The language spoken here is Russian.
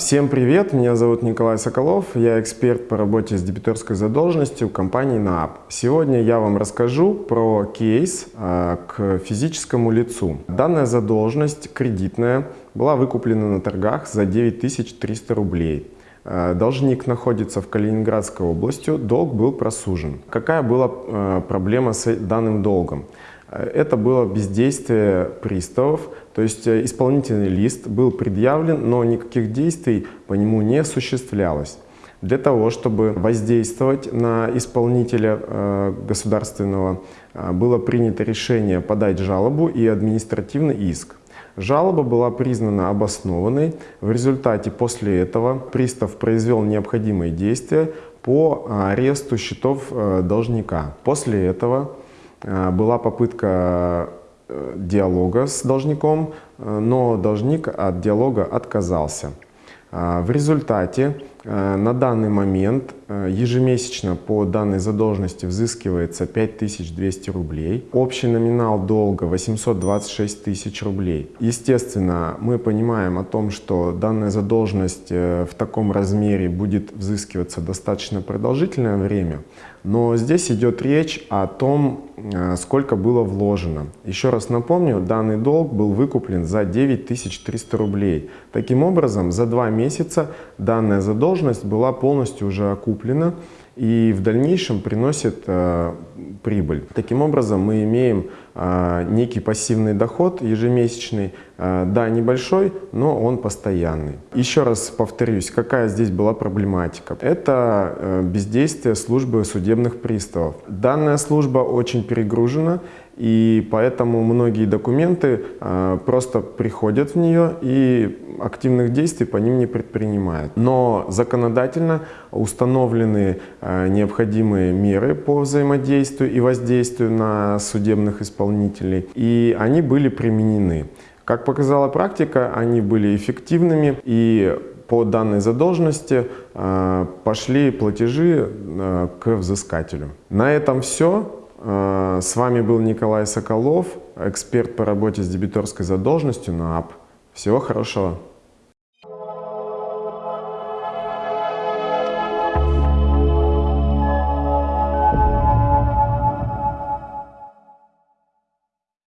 Всем привет, меня зовут Николай Соколов, я эксперт по работе с дебиторской задолженностью компании НААП. Сегодня я вам расскажу про кейс а, к физическому лицу. Данная задолженность кредитная была выкуплена на торгах за 9300 рублей. А, должник находится в Калининградской области, долг был просужен. Какая была а, проблема с данным долгом? Это было бездействие приставов, то есть э, исполнительный лист был предъявлен, но никаких действий по нему не осуществлялось. Для того, чтобы воздействовать на исполнителя э, государственного, э, было принято решение подать жалобу и административный иск. Жалоба была признана обоснованной. В результате после этого пристав произвел необходимые действия по аресту счетов должника. После этого была попытка Э, диалога с должником, э, но должник от диалога отказался. В результате э, на данный момент ежемесячно по данной задолженности взыскивается 5200 рублей. Общий номинал долга 826 тысяч рублей. Естественно, мы понимаем о том, что данная задолженность в таком размере будет взыскиваться достаточно продолжительное время. Но здесь идет речь о том, э, сколько было вложено. Еще раз напомню, данный долг был выкуплен за 9300 рублей. Таким образом, за два месяца данная задолженность была полностью уже окуплена и в дальнейшем приносит э, прибыль. Таким образом, мы имеем э, некий пассивный доход ежемесячный, э, да, небольшой, но он постоянный. Еще раз повторюсь, какая здесь была проблематика. Это э, бездействие службы судебных приставов. Данная служба очень перегружена, и поэтому многие документы э, просто приходят в нее и активных действий по ним не предпринимают. Но законодательно установлены э, необходимые меры по взаимодействию и воздействию на судебных исполнителей, и они были применены. Как показала практика, они были эффективными и по данной задолженности э, пошли платежи э, к взыскателю. На этом все. С вами был Николай Соколов, эксперт по работе с дебиторской задолженностью на АП. Всего хорошего!